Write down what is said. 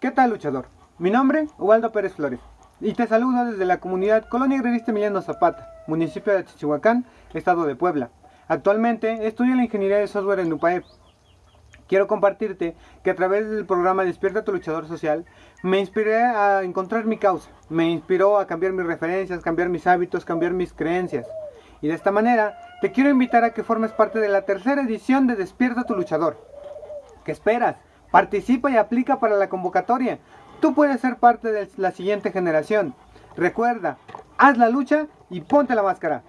¿Qué tal luchador? Mi nombre, Ubaldo Pérez Flores, y te saludo desde la comunidad Colonia Agrarista Emiliano Zapata, municipio de Chichihuacán, estado de Puebla. Actualmente estudio la ingeniería de software en UPAEP. Quiero compartirte que a través del programa Despierta tu luchador social me inspiré a encontrar mi causa, me inspiró a cambiar mis referencias, cambiar mis hábitos, cambiar mis creencias. Y de esta manera te quiero invitar a que formes parte de la tercera edición de Despierta tu luchador. ¿Qué esperas? Participa y aplica para la convocatoria. Tú puedes ser parte de la siguiente generación. Recuerda, haz la lucha y ponte la máscara.